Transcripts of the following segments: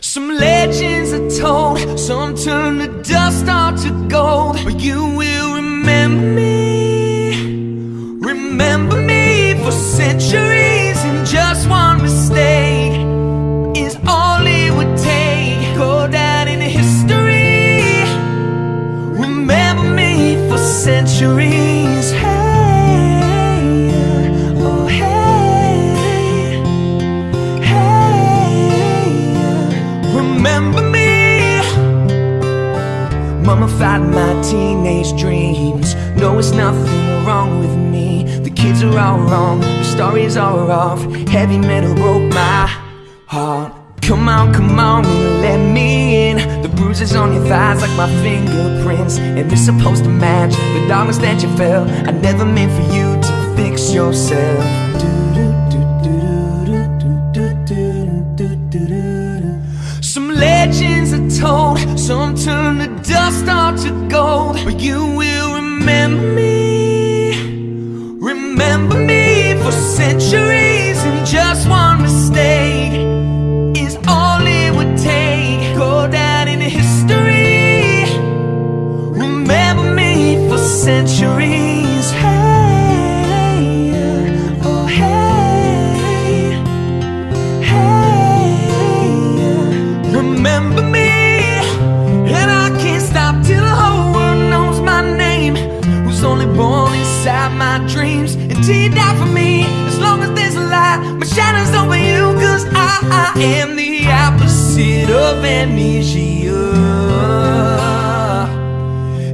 Some legends are told, some turn to dust or to gold, but you dreams. No, it's nothing wrong with me. The kids are all wrong, the stories are off. Heavy metal broke my heart. Come on, come on, and let me in. The bruises on your thighs like my fingerprints. And they're supposed to match the darkness that you felt. I never meant for you to fix yourself. Some dust or to gold. But you will remember me, remember me inside my dreams, and till you die for me, as long as there's a light, my shadow's over you, cause I, I am the opposite of amnesia.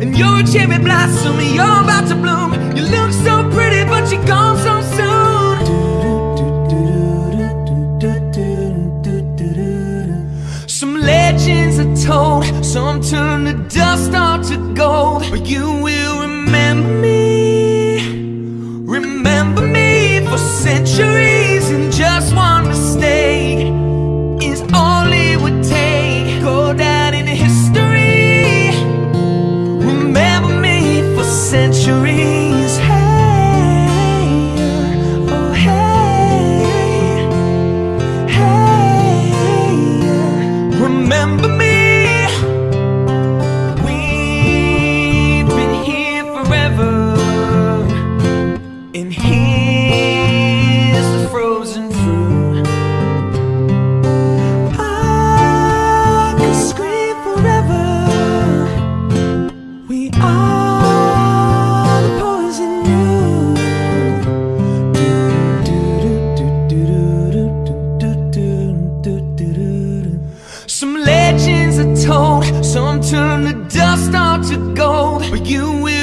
And you're a cherry blossom, you're about to bloom. You look so pretty, but you're gone so soon. Some legends are told, some turn to dust or to gold. But you will Some legends are told, some turn to dust or to gold. But you will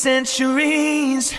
centuries.